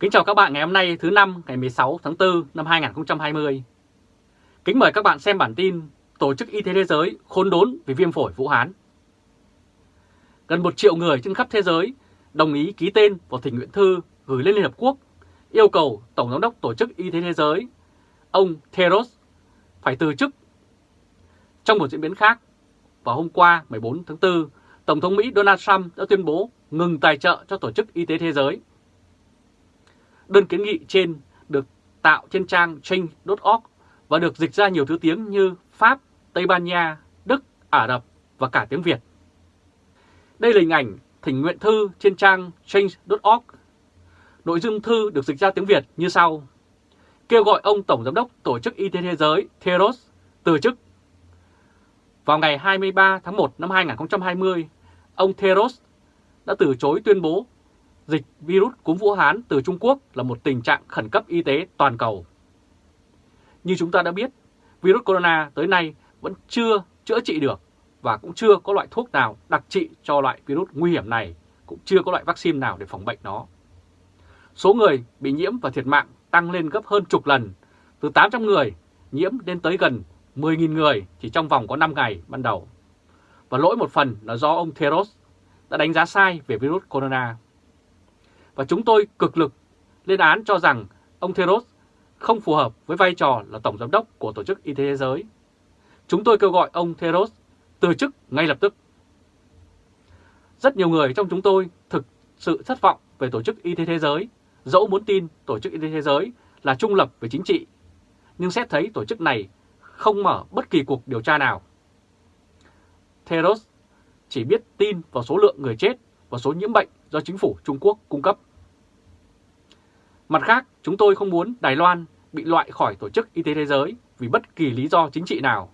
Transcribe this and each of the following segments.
Kính chào các bạn ngày hôm nay thứ năm ngày 16 tháng 4 năm 2020. Kính mời các bạn xem bản tin Tổ chức Y tế Thế giới khốn đốn vì viêm phổi Vũ Hán. Gần một triệu người trên khắp thế giới đồng ý ký tên vào thỉnh nguyện thư gửi lên Liên Hợp Quốc yêu cầu Tổng giám đốc Tổ chức Y tế Thế giới, ông Theros, phải từ chức. Trong một diễn biến khác, vào hôm qua 14 tháng 4, Tổng thống Mỹ Donald Trump đã tuyên bố ngừng tài trợ cho Tổ chức Y tế Thế giới. Đơn kiến nghị trên được tạo trên trang change.org và được dịch ra nhiều thứ tiếng như Pháp, Tây Ban Nha, Đức, Ả Rập và cả tiếng Việt. Đây là hình ảnh thỉnh nguyện thư trên trang change.org. Nội dung thư được dịch ra tiếng Việt như sau. Kêu gọi ông Tổng Giám đốc Tổ chức Y tế Thế giới Theros từ chức. Vào ngày 23 tháng 1 năm 2020, ông Theros đã từ chối tuyên bố dịch virus cúm Vũ Hán từ Trung Quốc là một tình trạng khẩn cấp y tế toàn cầu. Như chúng ta đã biết, virus corona tới nay vẫn chưa chữa trị được và cũng chưa có loại thuốc nào đặc trị cho loại virus nguy hiểm này, cũng chưa có loại vaccine nào để phòng bệnh nó. Số người bị nhiễm và thiệt mạng tăng lên gấp hơn chục lần, từ 800 người nhiễm lên tới gần 10.000 người chỉ trong vòng có 5 ngày ban đầu. Và lỗi một phần là do ông Theros đã đánh giá sai về virus corona. Và chúng tôi cực lực lên án cho rằng ông Theros không phù hợp với vai trò là Tổng Giám đốc của Tổ chức Y tế Thế giới. Chúng tôi kêu gọi ông Theros từ chức ngay lập tức. Rất nhiều người trong chúng tôi thực sự thất vọng về Tổ chức Y tế Thế giới, dẫu muốn tin Tổ chức Y tế Thế giới là trung lập về chính trị, nhưng xét thấy tổ chức này không mở bất kỳ cuộc điều tra nào. Theros chỉ biết tin vào số lượng người chết và số nhiễm bệnh do chính phủ Trung Quốc cung cấp. Mặt khác, chúng tôi không muốn Đài Loan bị loại khỏi Tổ chức Y tế Thế giới vì bất kỳ lý do chính trị nào.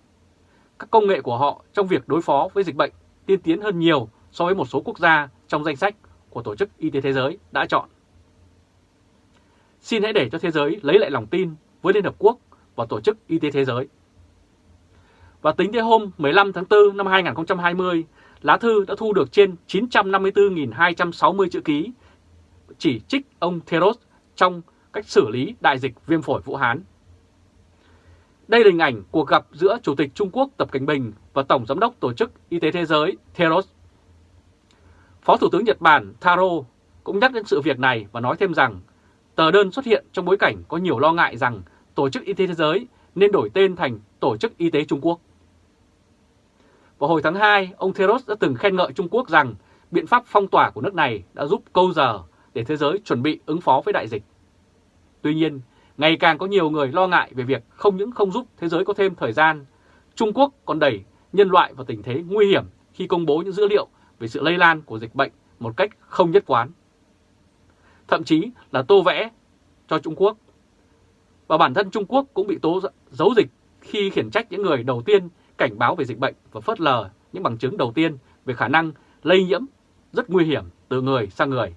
Các công nghệ của họ trong việc đối phó với dịch bệnh tiên tiến hơn nhiều so với một số quốc gia trong danh sách của Tổ chức Y tế Thế giới đã chọn. Xin hãy để cho thế giới lấy lại lòng tin với Liên Hợp Quốc và Tổ chức Y tế Thế giới. Và tính đến hôm 15 tháng 4 năm 2020, lá thư đã thu được trên 954.260 chữ ký chỉ trích ông Theros trong cách xử lý đại dịch viêm phổi Vũ Hán. Đây là hình ảnh cuộc gặp giữa Chủ tịch Trung Quốc Tập Cảnh Bình và Tổng Giám đốc Tổ chức Y tế Thế giới Theros. Phó Thủ tướng Nhật Bản Taro cũng nhắc đến sự việc này và nói thêm rằng tờ đơn xuất hiện trong bối cảnh có nhiều lo ngại rằng Tổ chức Y tế Thế giới nên đổi tên thành Tổ chức Y tế Trung Quốc. Vào hồi tháng 2, ông Theros đã từng khen ngợi Trung Quốc rằng biện pháp phong tỏa của nước này đã giúp câu giờ để thế giới chuẩn bị ứng phó với đại dịch. Tuy nhiên, ngày càng có nhiều người lo ngại về việc không những không giúp thế giới có thêm thời gian, Trung Quốc còn đẩy nhân loại vào tình thế nguy hiểm khi công bố những dữ liệu về sự lây lan của dịch bệnh một cách không nhất quán. Thậm chí là tô vẽ cho Trung Quốc. Và bản thân Trung Quốc cũng bị tố giấu dịch khi khiển trách những người đầu tiên cảnh báo về dịch bệnh và phớt lờ những bằng chứng đầu tiên về khả năng lây nhiễm rất nguy hiểm từ người sang người.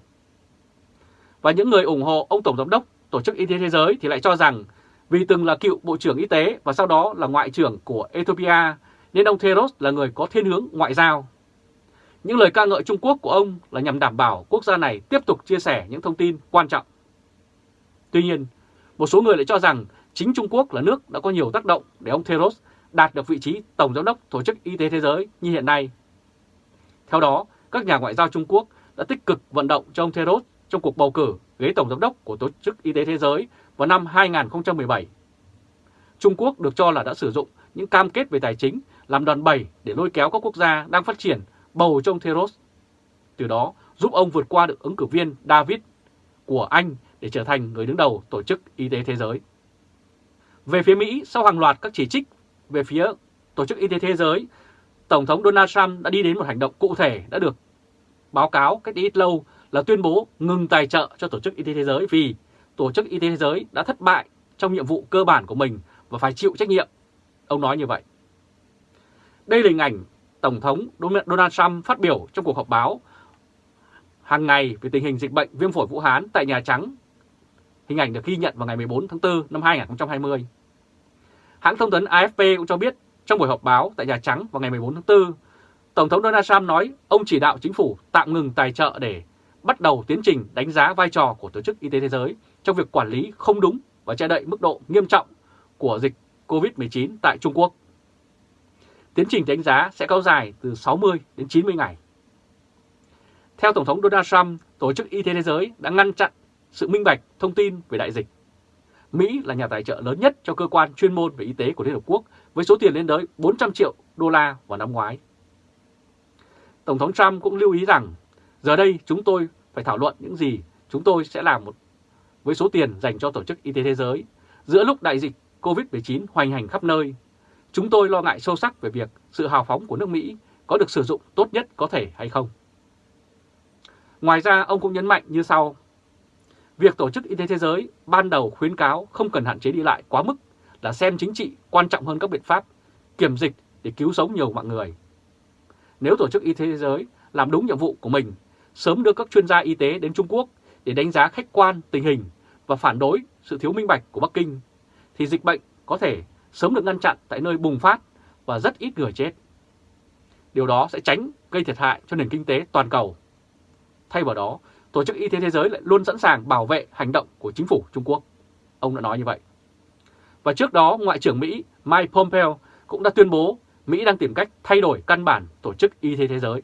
Và những người ủng hộ ông Tổng Giám đốc Tổ chức Y tế Thế giới thì lại cho rằng vì từng là cựu Bộ trưởng Y tế và sau đó là Ngoại trưởng của Ethiopia nên ông Theros là người có thiên hướng ngoại giao. Những lời ca ngợi Trung Quốc của ông là nhằm đảm bảo quốc gia này tiếp tục chia sẻ những thông tin quan trọng. Tuy nhiên, một số người lại cho rằng chính Trung Quốc là nước đã có nhiều tác động để ông Theros đạt được vị trí Tổng Giám đốc Tổ chức Y tế Thế giới như hiện nay. Theo đó, các nhà ngoại giao Trung Quốc đã tích cực vận động cho ông Theros trong cuộc bầu cử ghế Tổng Giám đốc của Tổ chức Y tế Thế giới vào năm 2017. Trung Quốc được cho là đã sử dụng những cam kết về tài chính làm đòn bẩy để lôi kéo các quốc gia đang phát triển bầu trong Theros. Từ đó giúp ông vượt qua được ứng cử viên David của Anh để trở thành người đứng đầu Tổ chức Y tế Thế giới. Về phía Mỹ, sau hàng loạt các chỉ trích về phía Tổ chức Y tế Thế giới, Tổng thống Donald Trump đã đi đến một hành động cụ thể đã được báo cáo cách ít lâu là tuyên bố ngừng tài trợ cho Tổ chức Y tế Thế giới vì Tổ chức Y tế Thế giới đã thất bại trong nhiệm vụ cơ bản của mình và phải chịu trách nhiệm. Ông nói như vậy. Đây là hình ảnh Tổng thống Donald Trump phát biểu trong cuộc họp báo hàng ngày về tình hình dịch bệnh viêm phổi Vũ Hán tại Nhà Trắng. Hình ảnh được ghi nhận vào ngày 14 tháng 4 năm 2020. Hãng thông tấn AFP cũng cho biết trong buổi họp báo tại Nhà Trắng vào ngày 14 tháng 4, Tổng thống Donald Trump nói ông chỉ đạo chính phủ tạm ngừng tài trợ để bắt đầu tiến trình đánh giá vai trò của Tổ chức Y tế Thế giới trong việc quản lý không đúng và che đậy mức độ nghiêm trọng của dịch COVID-19 tại Trung Quốc. Tiến trình đánh giá sẽ kéo dài từ 60 đến 90 ngày. Theo Tổng thống Donald Trump, Tổ chức Y tế Thế giới đã ngăn chặn sự minh bạch thông tin về đại dịch. Mỹ là nhà tài trợ lớn nhất cho cơ quan chuyên môn về y tế của Liên Hợp Quốc với số tiền lên tới 400 triệu đô la vào năm ngoái. Tổng thống Trump cũng lưu ý rằng giờ đây chúng tôi phải thảo luận những gì chúng tôi sẽ làm một với số tiền dành cho Tổ chức Y tế Thế giới giữa lúc đại dịch COVID-19 hoành hành khắp nơi. Chúng tôi lo ngại sâu sắc về việc sự hào phóng của nước Mỹ có được sử dụng tốt nhất có thể hay không. Ngoài ra, ông cũng nhấn mạnh như sau. Việc Tổ chức Y tế Thế giới ban đầu khuyến cáo không cần hạn chế đi lại quá mức là xem chính trị quan trọng hơn các biện pháp kiểm dịch để cứu sống nhiều mạng người. Nếu Tổ chức Y tế Thế giới làm đúng nhiệm vụ của mình, sớm đưa các chuyên gia y tế đến Trung Quốc để đánh giá khách quan tình hình và phản đối sự thiếu minh bạch của Bắc Kinh, thì dịch bệnh có thể sớm được ngăn chặn tại nơi bùng phát và rất ít người chết. Điều đó sẽ tránh gây thiệt hại cho nền kinh tế toàn cầu. Thay vào đó, Tổ chức Y tế Thế giới lại luôn sẵn sàng bảo vệ hành động của chính phủ Trung Quốc. Ông đã nói như vậy. Và trước đó, Ngoại trưởng Mỹ Mike Pompeo cũng đã tuyên bố Mỹ đang tìm cách thay đổi căn bản Tổ chức Y tế Thế giới.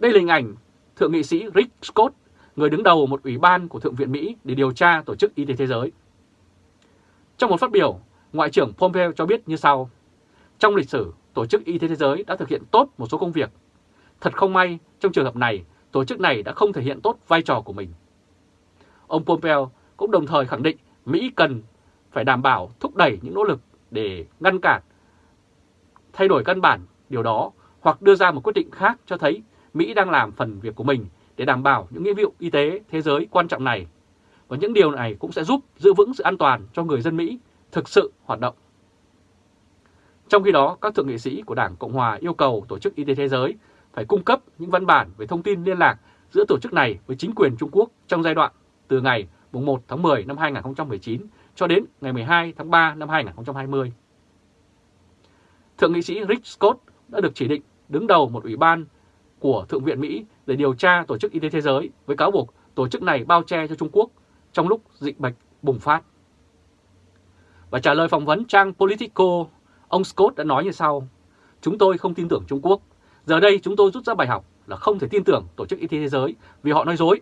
Đây là hình ảnh Thượng nghị sĩ Rick Scott, người đứng đầu một ủy ban của Thượng viện Mỹ để điều tra Tổ chức Y tế Thế giới. Trong một phát biểu, Ngoại trưởng Pompeo cho biết như sau. Trong lịch sử, Tổ chức Y tế Thế giới đã thực hiện tốt một số công việc. Thật không may, trong trường hợp này, tổ chức này đã không thể hiện tốt vai trò của mình. Ông Pompeo cũng đồng thời khẳng định Mỹ cần phải đảm bảo thúc đẩy những nỗ lực để ngăn cản thay đổi căn bản điều đó hoặc đưa ra một quyết định khác cho thấy Mỹ đang làm phần việc của mình để đảm bảo những nghĩa vụ y tế thế giới quan trọng này. Và những điều này cũng sẽ giúp giữ vững sự an toàn cho người dân Mỹ thực sự hoạt động. Trong khi đó, các thượng nghị sĩ của Đảng Cộng Hòa yêu cầu Tổ chức Y tế Thế giới phải cung cấp những văn bản về thông tin liên lạc giữa tổ chức này với chính quyền Trung Quốc trong giai đoạn từ ngày 1 tháng 10 năm 2019 cho đến ngày 12 tháng 3 năm 2020. Thượng nghị sĩ Rick Scott đã được chỉ định đứng đầu một ủy ban của Thượng viện Mỹ để điều tra Tổ chức Y tế Thế giới với cáo buộc tổ chức này bao che cho Trung Quốc trong lúc dịch bệnh bùng phát. Và trả lời phỏng vấn trang Politico, ông Scott đã nói như sau, Chúng tôi không tin tưởng Trung Quốc. Giờ đây chúng tôi rút ra bài học là không thể tin tưởng Tổ chức Y tế Thế giới vì họ nói dối.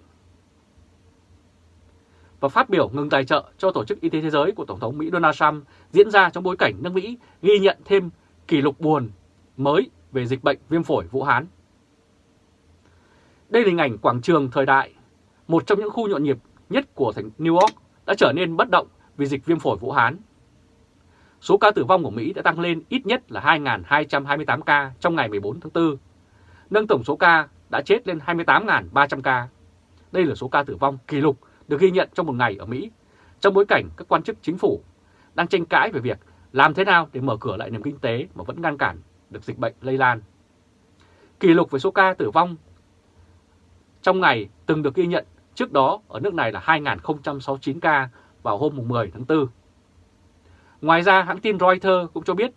Và phát biểu ngừng tài trợ cho Tổ chức Y tế Thế giới của Tổng thống Mỹ Donald Trump diễn ra trong bối cảnh nước Mỹ ghi nhận thêm kỷ lục buồn mới về dịch bệnh viêm phổi Vũ Hán. Đây là hình ảnh quảng trường thời đại, một trong những khu nhộn nhịp nhất của thành New York đã trở nên bất động vì dịch viêm phổi Vũ Hán. Số ca tử vong của Mỹ đã tăng lên ít nhất là 2.228 ca trong ngày 14 tháng 4, nâng tổng số ca đã chết lên 28.300 ca. Đây là số ca tử vong kỷ lục được ghi nhận trong một ngày ở Mỹ, trong bối cảnh các quan chức chính phủ đang tranh cãi về việc làm thế nào để mở cửa lại nền kinh tế mà vẫn ngăn cản được dịch bệnh lây lan. Kỷ lục về số ca tử vong trong ngày từng được ghi nhận trước đó ở nước này là 2.069 ca vào hôm 10 tháng 4. Ngoài ra, hãng tin Reuters cũng cho biết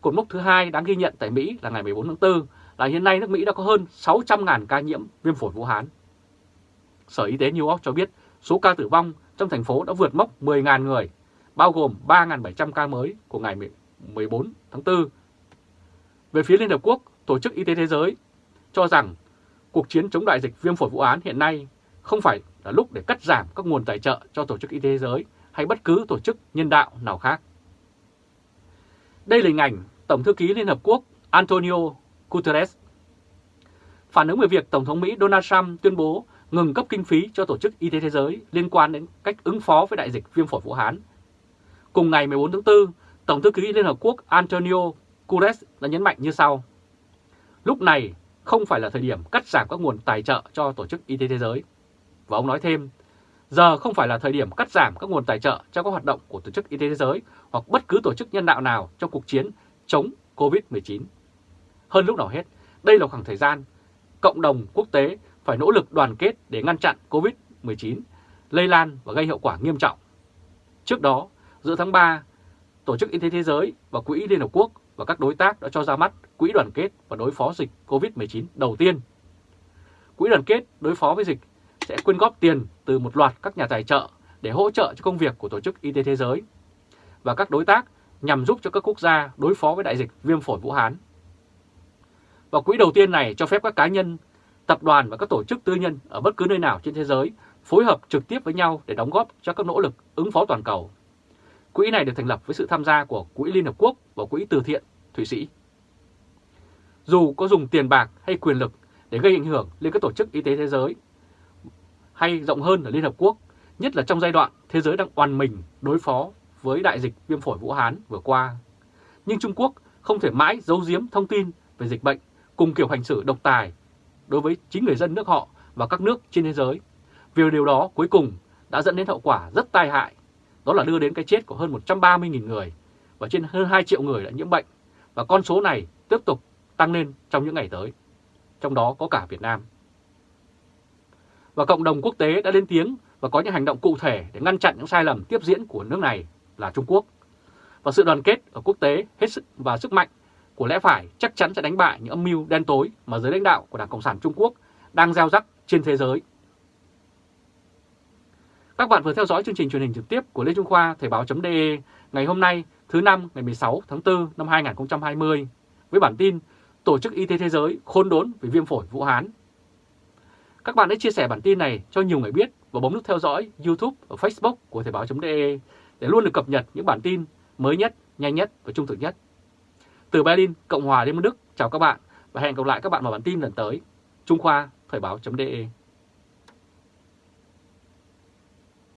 cột mốc thứ hai đáng ghi nhận tại Mỹ là ngày 14 tháng 4 là hiện nay nước Mỹ đã có hơn 600.000 ca nhiễm viêm phổi Vũ Hán. Sở Y tế New York cho biết số ca tử vong trong thành phố đã vượt mốc 10.000 người, bao gồm 3.700 ca mới của ngày 14 tháng 4. Về phía Liên Hợp Quốc, Tổ chức Y tế Thế giới cho rằng cuộc chiến chống đại dịch viêm phổi Vũ Hán hiện nay không phải là lúc để cắt giảm các nguồn tài trợ cho Tổ chức Y tế Thế giới hay bất cứ tổ chức nhân đạo nào khác. Đây là hình ảnh Tổng thư ký Liên Hợp Quốc Antonio Guterres. Phản ứng về việc Tổng thống Mỹ Donald Trump tuyên bố ngừng cấp kinh phí cho Tổ chức Y tế Thế giới liên quan đến cách ứng phó với đại dịch viêm phổi Vũ Hán. Cùng ngày 14 tháng 4, Tổng thư ký Liên Hợp Quốc Antonio Guterres đã nhấn mạnh như sau. Lúc này không phải là thời điểm cắt giảm các nguồn tài trợ cho Tổ chức Y tế Thế giới. Và ông nói thêm, giờ không phải là thời điểm cắt giảm các nguồn tài trợ cho các hoạt động của Tổ chức Y tế Thế giới hoặc bất cứ tổ chức nhân đạo nào trong cuộc chiến chống COVID-19. Hơn lúc nào hết, đây là khoảng thời gian cộng đồng quốc tế phải nỗ lực đoàn kết để ngăn chặn COVID-19 lây lan và gây hậu quả nghiêm trọng. Trước đó, giữa tháng 3, Tổ chức Y tế Thế giới và Quỹ Liên Hợp Quốc và các đối tác đã cho ra mắt Quỹ đoàn kết và đối phó dịch COVID-19 đầu tiên. Quỹ đoàn kết đối phó với dịch sẽ quyên góp tiền từ một loạt các nhà tài trợ để hỗ trợ cho công việc của Tổ chức Y tế Thế giới và các đối tác nhằm giúp cho các quốc gia đối phó với đại dịch viêm phổi Vũ Hán. Và quỹ đầu tiên này cho phép các cá nhân, tập đoàn và các tổ chức tư nhân ở bất cứ nơi nào trên thế giới phối hợp trực tiếp với nhau để đóng góp cho các nỗ lực ứng phó toàn cầu. Quỹ này được thành lập với sự tham gia của Quỹ Liên Hợp Quốc và Quỹ Từ Thiện Thụy Sĩ. Dù có dùng tiền bạc hay quyền lực để gây ảnh hưởng lên các tổ chức y tế thế giới hay rộng hơn là Liên Hợp Quốc, nhất là trong giai đoạn thế giới đang oàn mình đối phó với đại dịch viêm phổi Vũ Hán vừa qua. Nhưng Trung Quốc không thể mãi giấu giếm thông tin về dịch bệnh cùng kiểu hành xử độc tài đối với chính người dân nước họ và các nước trên thế giới. Vì điều đó cuối cùng đã dẫn đến hậu quả rất tai hại, đó là đưa đến cái chết của hơn 130.000 người và trên hơn 2 triệu người đã nhiễm bệnh và con số này tiếp tục tăng lên trong những ngày tới, trong đó có cả Việt Nam. Và cộng đồng quốc tế đã lên tiếng và có những hành động cụ thể để ngăn chặn những sai lầm tiếp diễn của nước này là Trung Quốc. Và sự đoàn kết ở quốc tế hết sức và sức mạnh của lẽ phải chắc chắn sẽ đánh bại những âm mưu đen tối mà giới lãnh đạo của Đảng Cộng sản Trung Quốc đang gieo rắc trên thế giới. Các bạn vừa theo dõi chương trình truyền hình trực tiếp của Lê Trung Khoa Thời báo.de ngày hôm nay thứ năm ngày 16 tháng 4 năm 2020 với bản tin Tổ chức Y tế Thế giới khôn đốn vì viêm phổi Vũ Hán. Các bạn hãy chia sẻ bản tin này cho nhiều người biết và bấm nút theo dõi YouTube và Facebook của Thời báo.de để luôn được cập nhật những bản tin mới nhất, nhanh nhất và trung thực nhất. Từ Berlin, Cộng hòa Liên bang Đức, chào các bạn và hẹn gặp lại các bạn vào bản tin lần tới. Trung Khoa, Thời báo.de